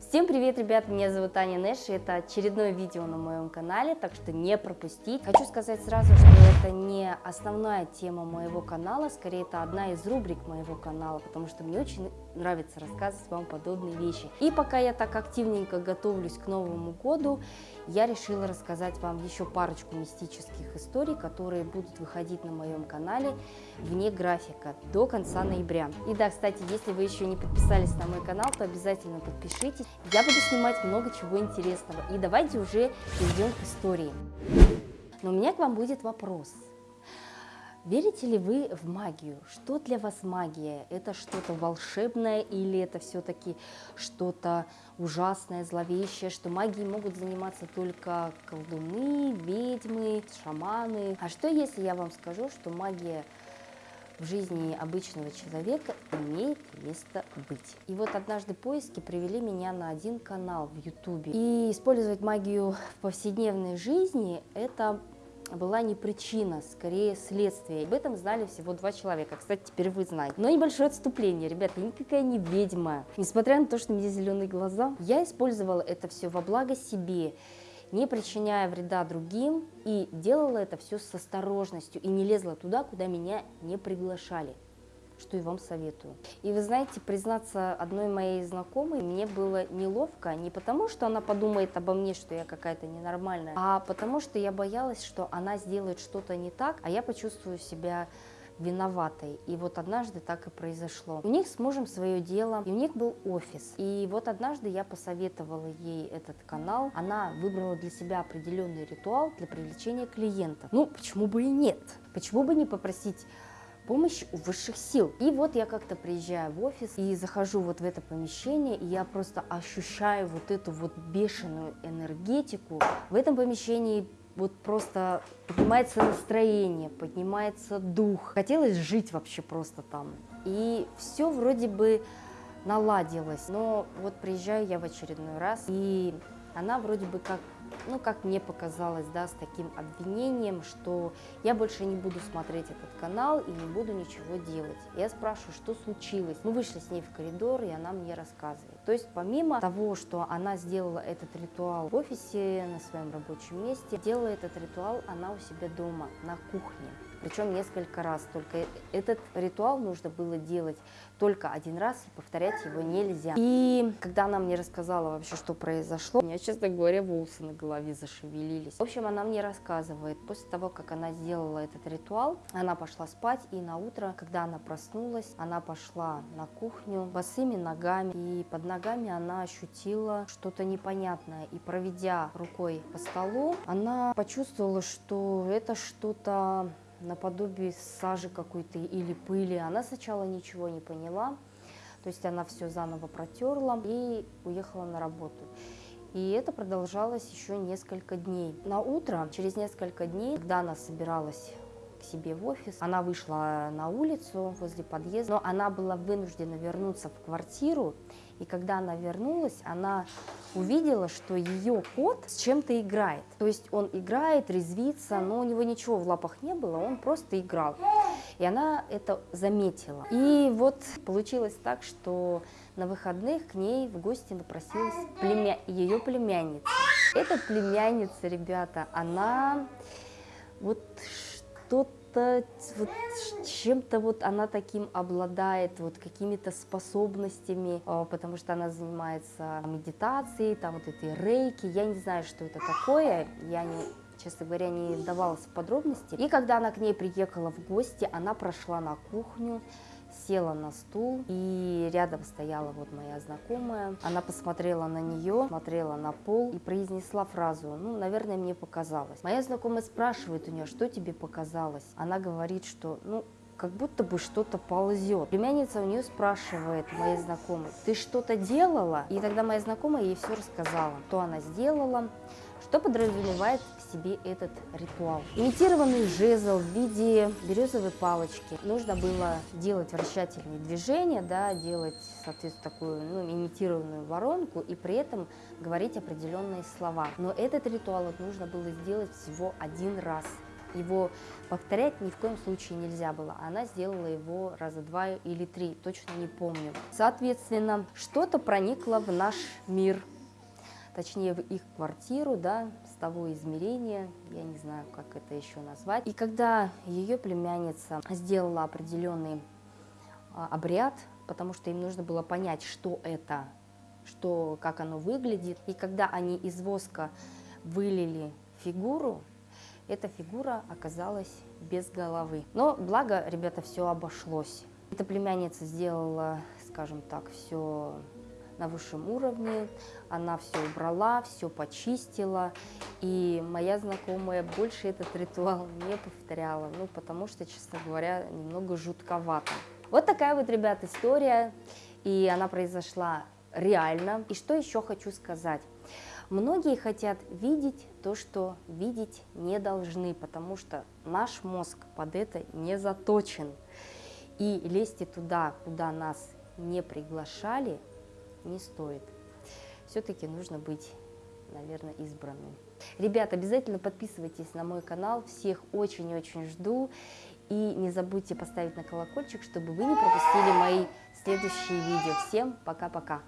Всем привет, ребят, меня зовут Аня Нэш, и это очередное видео на моем канале, так что не пропустить. Хочу сказать сразу, что это не основная тема моего канала, скорее это одна из рубрик моего канала, потому что мне очень нравится рассказывать вам подобные вещи. И пока я так активненько готовлюсь к Новому году, я решила рассказать вам еще парочку мистических историй, которые будут выходить на моем канале вне графика до конца ноября. И да, кстати, если вы еще не подписались на мой канал, то обязательно подпишитесь. Я буду снимать много чего интересного. И давайте уже перейдем к истории. Но у меня к вам будет вопрос. Верите ли вы в магию? Что для вас магия? Это что-то волшебное или это все-таки что-то ужасное, зловещее, что магией могут заниматься только колдуны, ведьмы, шаманы? А что если я вам скажу, что магия в жизни обычного человека имеет место быть. И вот однажды поиски привели меня на один канал в Ютубе. И использовать магию в повседневной жизни – это была не причина, скорее следствие. Об этом знали всего два человека. Кстати, теперь вы знаете. Но небольшое отступление, ребята, я никакая не ведьма. Несмотря на то, что у меня зеленые глаза, я использовала это все во благо себе не причиняя вреда другим, и делала это все с осторожностью, и не лезла туда, куда меня не приглашали что и вам советую. И вы знаете, признаться одной моей знакомой, мне было неловко не потому, что она подумает обо мне, что я какая-то ненормальная, а потому что я боялась, что она сделает что-то не так, а я почувствую себя виноватой. И вот однажды так и произошло. У них с мужем свое дело, и у них был офис. И вот однажды я посоветовала ей этот канал. Она выбрала для себя определенный ритуал для привлечения клиентов. Ну, почему бы и нет? Почему бы не попросить помощь у высших сил. И вот я как-то приезжаю в офис и захожу вот в это помещение, и я просто ощущаю вот эту вот бешеную энергетику. В этом помещении вот просто поднимается настроение, поднимается дух. Хотелось жить вообще просто там. И все вроде бы наладилось. Но вот приезжаю я в очередной раз, и она вроде бы как ну, как мне показалось, да, с таким обвинением, что я больше не буду смотреть этот канал и не буду ничего делать. Я спрашиваю, что случилось. Мы вышли с ней в коридор, и она мне рассказывает. То есть помимо того, что она сделала этот ритуал в офисе, на своем рабочем месте, делала этот ритуал она у себя дома, на кухне причем несколько раз. Только этот ритуал нужно было делать только один раз, и повторять его нельзя. И когда она мне рассказала вообще, что произошло, у меня, честно говоря, волосы на голове зашевелились. В общем, она мне рассказывает, после того, как она сделала этот ритуал, она пошла спать, и на утро, когда она проснулась, она пошла на кухню босыми ногами, и под ногами она ощутила что-то непонятное. И проведя рукой по столу, она почувствовала, что это что-то наподобие сажи какой-то или пыли. Она сначала ничего не поняла, то есть она все заново протерла и уехала на работу. И это продолжалось еще несколько дней. На утро, через несколько дней, когда она собиралась к себе в офис. Она вышла на улицу возле подъезда, но она была вынуждена вернуться в квартиру. И когда она вернулась, она увидела, что ее кот с чем-то играет. То есть он играет, резвится, но у него ничего в лапах не было, он просто играл. И она это заметила. И вот получилось так, что на выходных к ней в гости напросилась племя... ее племянница. Эта племянница, ребята, она вот что-то, вот чем-то вот она таким обладает, вот какими-то способностями, а, потому что она занимается медитацией, там вот этой рейки, я не знаю, что это такое, я не, честно говоря, не давалась в подробности. И когда она к ней приехала в гости, она прошла на кухню, села на стул, и рядом стояла вот моя знакомая. Она посмотрела на нее, смотрела на пол и произнесла фразу, ну, наверное, мне показалось. Моя знакомая спрашивает у нее, что тебе показалось? Она говорит, что, ну, как будто бы что-то ползет. Племянница у нее спрашивает, моей знакомой, ты что-то делала? И тогда моя знакомая ей все рассказала, что она сделала, что подразумевает в себе этот ритуал? Имитированный жезл в виде березовой палочки. Нужно было делать вращательные движения, да, делать, соответственно, такую ну, имитированную воронку и при этом говорить определенные слова. Но этот ритуал нужно было сделать всего один раз его повторять ни в коем случае нельзя было. Она сделала его раза два или три, точно не помню. Соответственно, что-то проникло в наш мир, точнее в их квартиру, да, с того измерения, я не знаю, как это еще назвать. И когда ее племянница сделала определенный а, обряд, потому что им нужно было понять, что это, что, как оно выглядит. И когда они из воска вылили фигуру, эта фигура оказалась без головы. Но благо, ребята, все обошлось. Эта племянница сделала, скажем так, все на высшем уровне, она все убрала, все почистила, и моя знакомая больше этот ритуал не повторяла, ну, потому что, честно говоря, немного жутковато. Вот такая вот, ребят, история, и она произошла реально. И что еще хочу сказать. Многие хотят видеть то, что видеть не должны, потому что наш мозг под это не заточен. И лезьте туда, куда нас не приглашали, не стоит. Все-таки нужно быть, наверное, избранным. Ребят, обязательно подписывайтесь на мой канал, всех очень-очень жду. И не забудьте поставить на колокольчик, чтобы вы не пропустили мои следующие видео. Всем пока-пока!